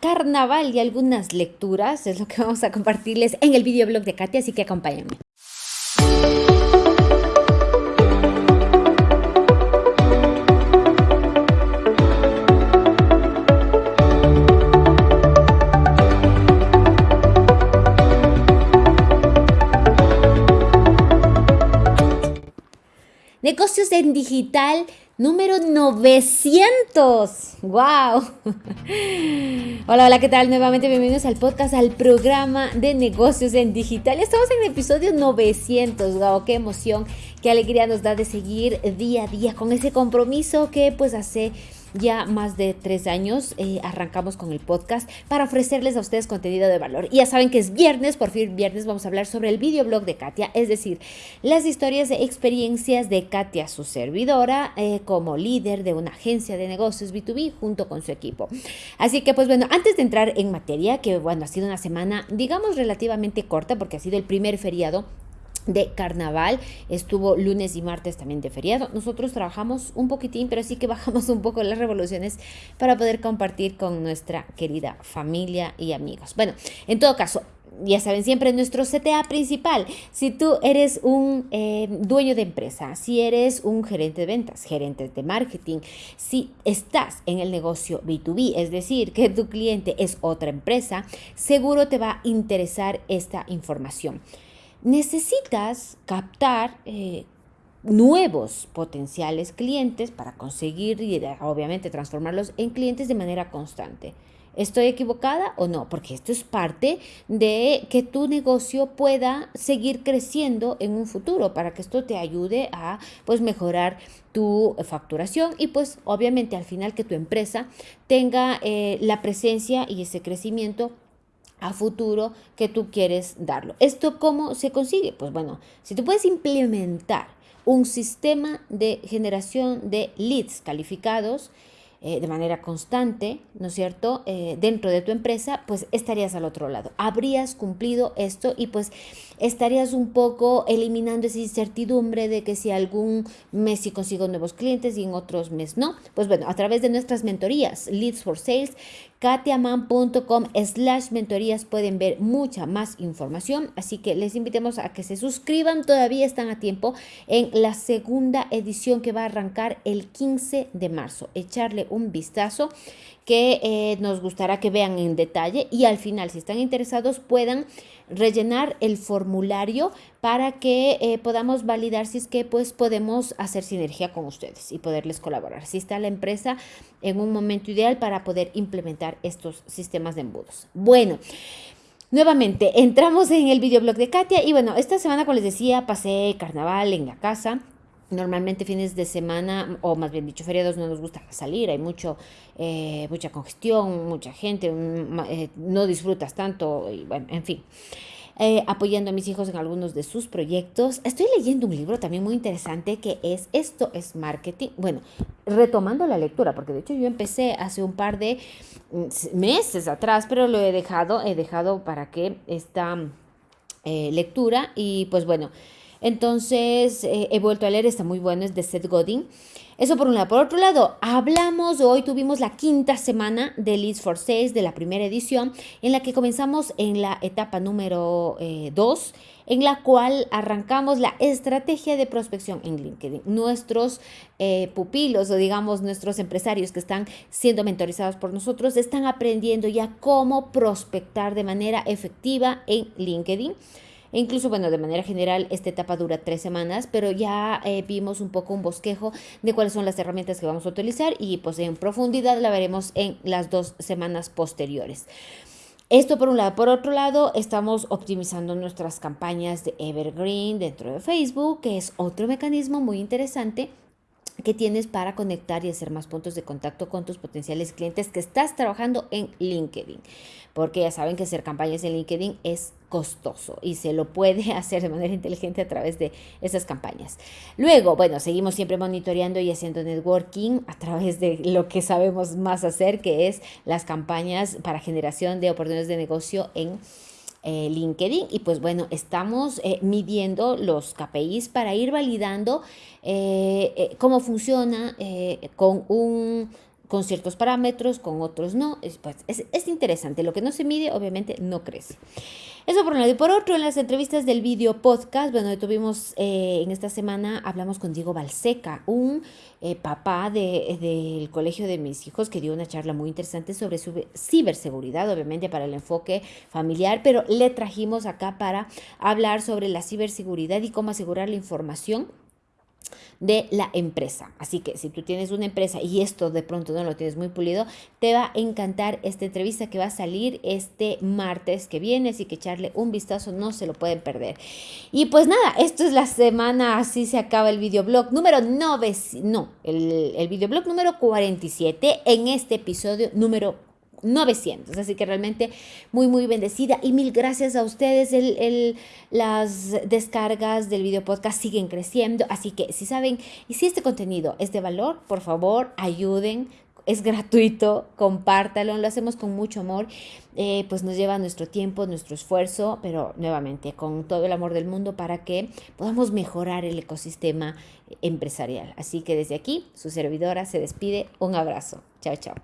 carnaval y algunas lecturas. Es lo que vamos a compartirles en el videoblog de Katia, así que acompáñenme. Negocios en digital número 900. ¡Wow! Hola, hola, ¿qué tal? Nuevamente bienvenidos al podcast, al programa de negocios en digital. Estamos en el episodio 900. ¡Wow! ¡Qué emoción! ¡Qué alegría nos da de seguir día a día con ese compromiso que pues hace ya más de tres años eh, arrancamos con el podcast para ofrecerles a ustedes contenido de valor. Y ya saben que es viernes, por fin viernes vamos a hablar sobre el videoblog de Katia, es decir, las historias de experiencias de Katia, su servidora, eh, como líder de una agencia de negocios B2B junto con su equipo. Así que pues bueno, antes de entrar en materia, que bueno, ha sido una semana digamos relativamente corta porque ha sido el primer feriado de carnaval. Estuvo lunes y martes también de feriado. Nosotros trabajamos un poquitín, pero sí que bajamos un poco las revoluciones para poder compartir con nuestra querida familia y amigos. Bueno, en todo caso, ya saben, siempre nuestro CTA principal. Si tú eres un eh, dueño de empresa, si eres un gerente de ventas, gerente de marketing, si estás en el negocio B2B, es decir, que tu cliente es otra empresa, seguro te va a interesar esta información necesitas captar eh, nuevos potenciales clientes para conseguir y obviamente transformarlos en clientes de manera constante. ¿Estoy equivocada o no? Porque esto es parte de que tu negocio pueda seguir creciendo en un futuro para que esto te ayude a pues mejorar tu facturación y pues obviamente al final que tu empresa tenga eh, la presencia y ese crecimiento a futuro que tú quieres darlo. ¿Esto cómo se consigue? Pues bueno, si tú puedes implementar un sistema de generación de leads calificados, eh, de manera constante, ¿no es cierto?, eh, dentro de tu empresa, pues estarías al otro lado. Habrías cumplido esto y pues estarías un poco eliminando esa incertidumbre de que si algún mes sí consigo nuevos clientes y en otros meses no. Pues bueno, a través de nuestras mentorías, Leads for Sales, katiaman.com slash mentorías pueden ver mucha más información, así que les invitemos a que se suscriban, todavía están a tiempo en la segunda edición que va a arrancar el 15 de marzo. Echarle un vistazo que eh, nos gustará que vean en detalle y al final, si están interesados, puedan rellenar el formulario para que eh, podamos validar si es que pues podemos hacer sinergia con ustedes y poderles colaborar. Si está la empresa en un momento ideal para poder implementar estos sistemas de embudos. Bueno. Nuevamente, entramos en el videoblog de Katia y bueno, esta semana, como les decía, pasé carnaval en la casa, Normalmente fines de semana, o más bien dicho, feriados no nos gusta salir, hay mucho, eh, mucha congestión, mucha gente, eh, no disfrutas tanto, y bueno, en fin. Eh, apoyando a mis hijos en algunos de sus proyectos. Estoy leyendo un libro también muy interesante que es Esto es Marketing. Bueno, retomando la lectura, porque de hecho yo empecé hace un par de mm, meses atrás, pero lo he dejado, he dejado para que esta lectura y pues bueno, entonces eh, he vuelto a leer, está muy bueno, es de Seth Godin. Eso por un lado. Por otro lado, hablamos, hoy tuvimos la quinta semana de Leads for Sales de la primera edición, en la que comenzamos en la etapa número 2, eh, en la cual arrancamos la estrategia de prospección en LinkedIn. Nuestros eh, pupilos o digamos nuestros empresarios que están siendo mentorizados por nosotros están aprendiendo ya cómo prospectar de manera efectiva en LinkedIn. Incluso, bueno, de manera general, esta etapa dura tres semanas, pero ya eh, vimos un poco un bosquejo de cuáles son las herramientas que vamos a utilizar y pues en profundidad la veremos en las dos semanas posteriores. Esto por un lado. Por otro lado, estamos optimizando nuestras campañas de Evergreen dentro de Facebook, que es otro mecanismo muy interesante que tienes para conectar y hacer más puntos de contacto con tus potenciales clientes que estás trabajando en LinkedIn. Porque ya saben que hacer campañas en LinkedIn es costoso y se lo puede hacer de manera inteligente a través de esas campañas. Luego, bueno, seguimos siempre monitoreando y haciendo networking a través de lo que sabemos más hacer, que es las campañas para generación de oportunidades de negocio en eh, LinkedIn y pues bueno, estamos eh, midiendo los KPIs para ir validando eh, cómo funciona con un con ciertos parámetros, con otros no. Es, pues, es, es, interesante. Lo que no se mide, obviamente, no crece. Eso por un lado. Y por otro, en las entrevistas del video podcast, bueno, tuvimos eh, en esta semana, hablamos con Diego Balseca, un eh, papá del de, colegio de mis hijos, que dio una charla muy interesante sobre su ciberseguridad, obviamente para el enfoque familiar, pero le trajimos acá para hablar sobre la ciberseguridad y cómo asegurar la información de la empresa. Así que si tú tienes una empresa y esto de pronto no lo tienes muy pulido, te va a encantar esta entrevista que va a salir este martes que viene, así que echarle un vistazo, no se lo pueden perder. Y pues nada, esto es la semana, así se acaba el videoblog número 9, no, el, el videoblog número 47 en este episodio número 900. Así que realmente muy, muy bendecida. Y mil gracias a ustedes. El, las descargas del video podcast siguen creciendo. Así que si saben y si este contenido es de valor, por favor, ayuden. Es gratuito, compártalo, lo hacemos con mucho amor, eh, pues nos lleva nuestro tiempo, nuestro esfuerzo, pero nuevamente con todo el amor del mundo para que podamos mejorar el ecosistema empresarial. Así que desde aquí, su servidora se despide. Un abrazo. Chao, chao.